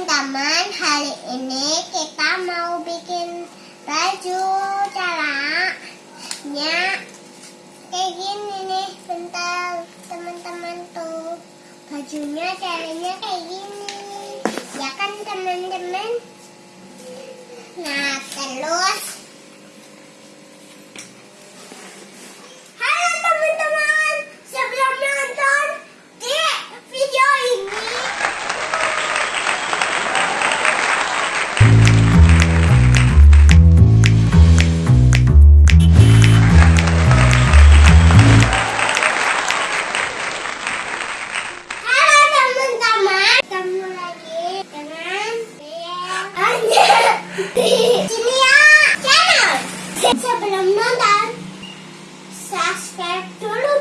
teman-teman Hari ini kita mau bikin baju Caranya. Kayak gini nih Bentar teman-teman tuh. Bajunya caranya kayak gini. Ya kan teman-teman? Nah terus subscribe to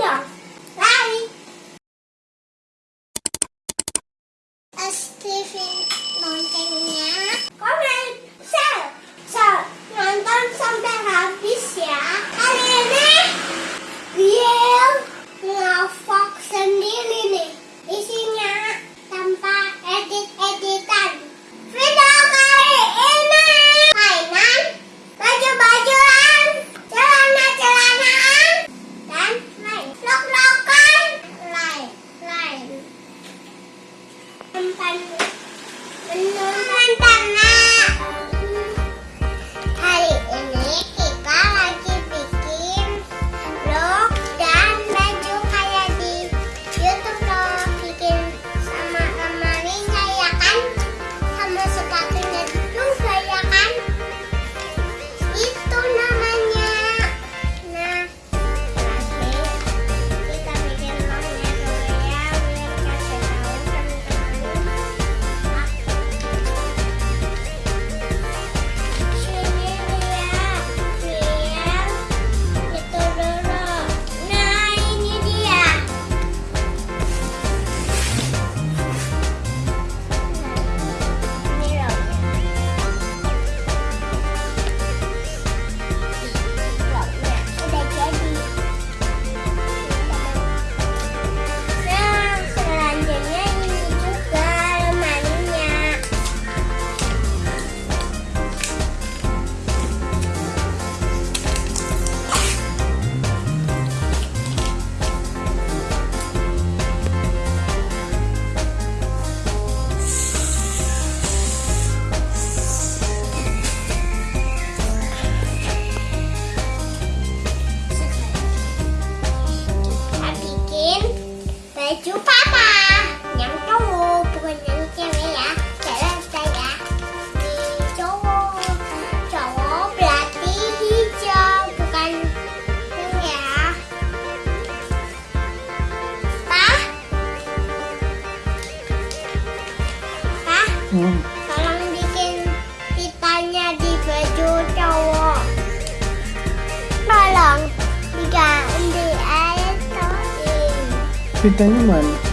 Fitando humano.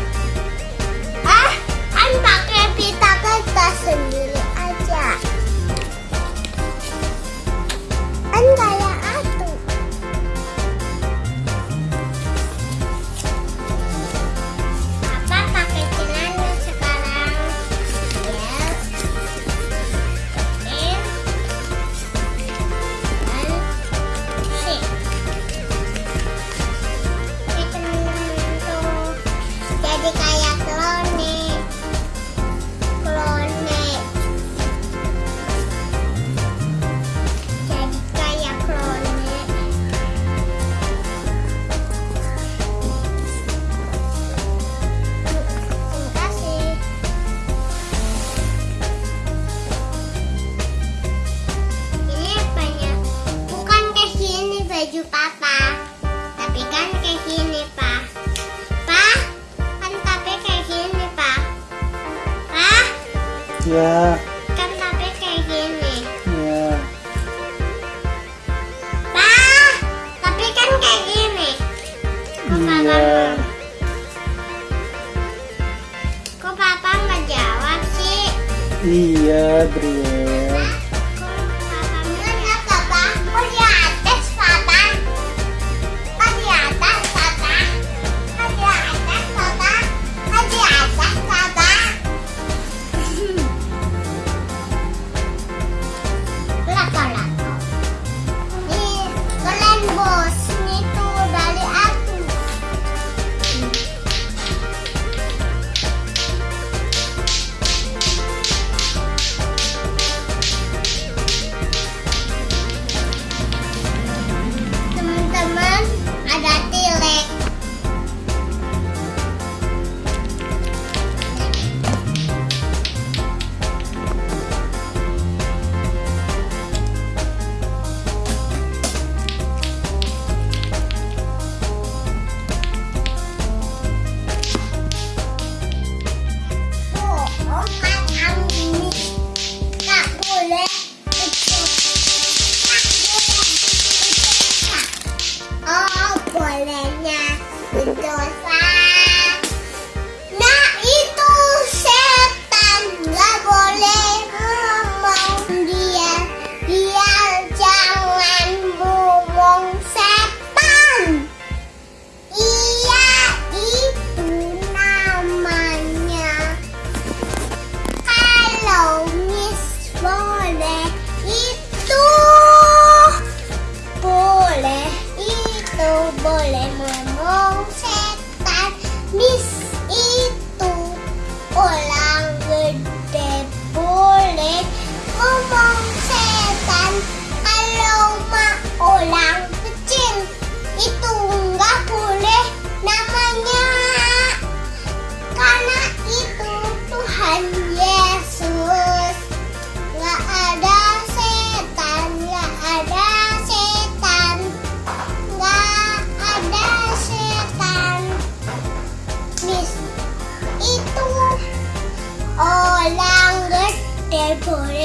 Ya. Kan tapi kayak gini. Ya. Bah, tapi kan kayak gini. Kok ya. papa Kok papa menjawab sih? Iya, Bria.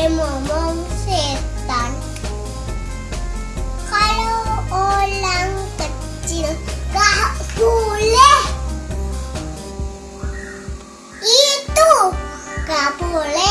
boleh ngomong setan. Kalau orang kecil gak boleh. Itu gak boleh.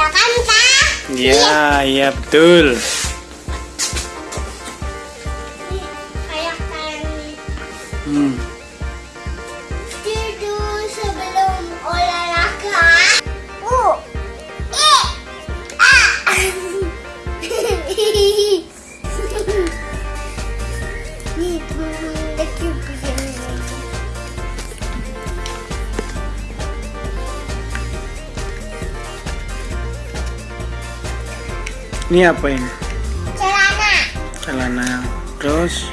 Iya kan kak? Iya, iya betul. ini apa ini? Celana. Celana. Terus?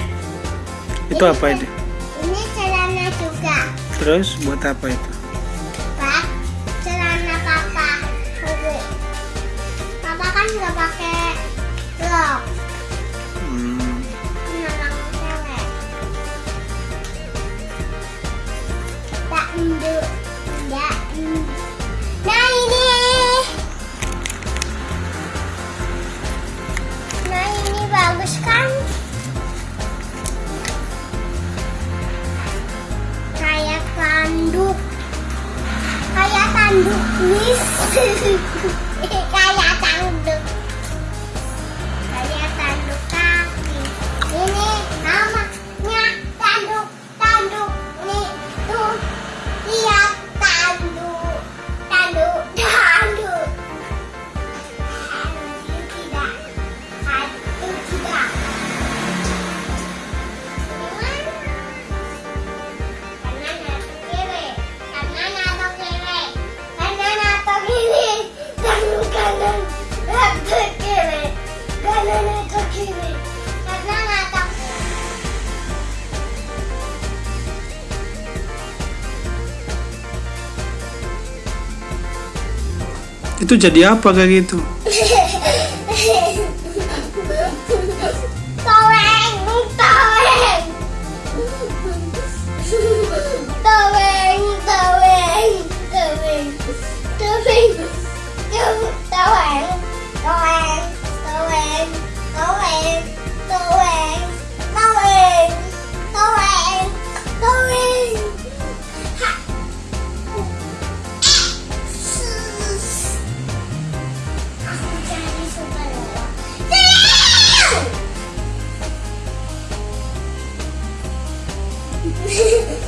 Ini, itu apa ini ini celana juga. Terus? Buat apa itu? Pak celana papa. Oke. papa kan nggak pakai blok hmm. Menolong Itu jadi apa kayak gitu? ¡Sí!